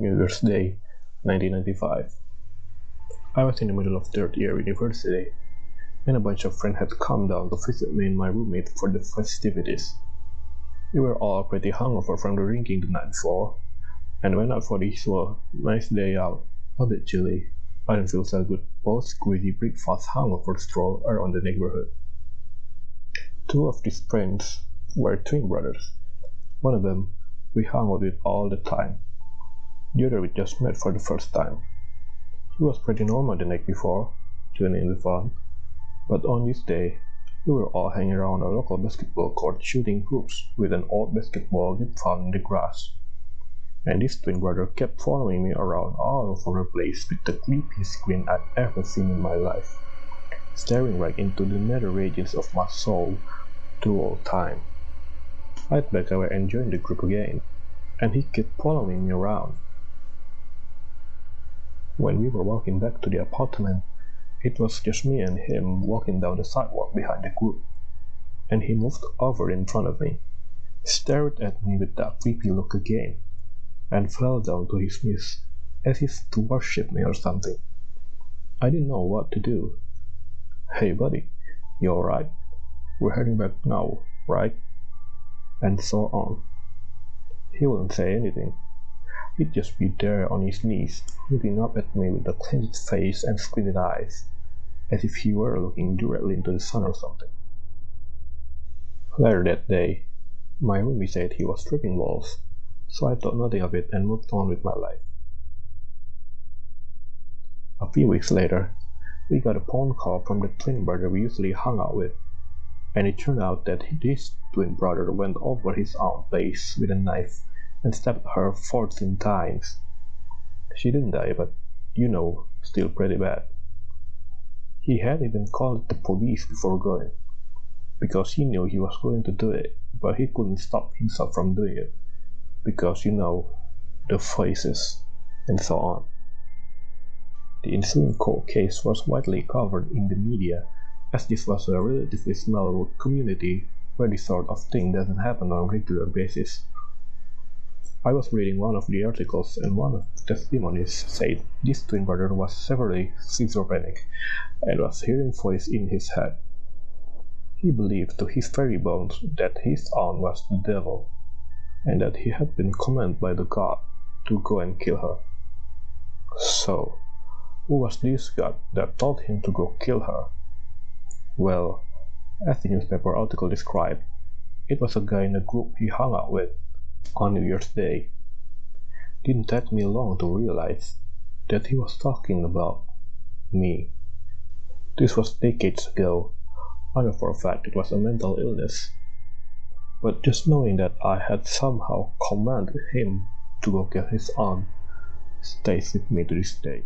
New Year's Day, 1995. I was in the middle of third year university, and a bunch of friends had come down to visit me and my roommate for the festivities. We were all pretty hungover from the drinking the night before, and went out for the usual nice day out, a bit chilly. I didn't feel so good post greasy breakfast hangover stroll around the neighborhood. Two of these friends were twin brothers. One of them we hung out with all the time. The other we just met for the first time. He was pretty normal the night before, joining in the fun, but on this day we were all hanging around a local basketball court shooting hoops with an old basketball that found in the grass. And this twin brother kept following me around all over the place with the creepiest grin I'd ever seen in my life, staring right into the nether regions of my soul the whole time. I'd bet I were enjoying the group again, and he kept following me around. When we were walking back to the apartment, it was just me and him walking down the sidewalk behind the group, and he moved over in front of me, stared at me with that creepy look again, and fell down to his knees as if to worship me or something. I didn't know what to do. Hey, buddy, you alright? We're heading back now, right? And so on. He wouldn't say anything. He'd just be there on his knees, looking up at me with a clenched face and squinted eyes, as if he were looking directly into the sun or something. Later that day, my roomie said he was tripping balls, so I thought nothing of it and moved on with my life. A few weeks later, we got a phone call from the twin brother we usually hung out with, and it turned out that this twin brother went over his own face with a knife and stabbed her 14 times. She didn't die, but you know, still pretty bad. He had even called the police before going, because he knew he was going to do it, but he couldn't stop himself from doing it, because you know, the faces, and so on. The ensuing cold case was widely covered in the media, as this was a relatively small community where this sort of thing doesn't happen on a regular basis. I was reading one of the articles and one of the testimonies said this twin brother was severely schizophrenic and was hearing voices in his head. He believed to his very bones that his aunt was the devil, and that he had been commanded by the god to go and kill her. So, who was this god that told him to go kill her? Well, as the newspaper article described, it was a guy in a group he hung out with on New Year's Day. Didn't take me long to realize that he was talking about me. This was decades ago. I know for a fact it was a mental illness. But just knowing that I had somehow commanded him to go get his aunt stays with me to this day.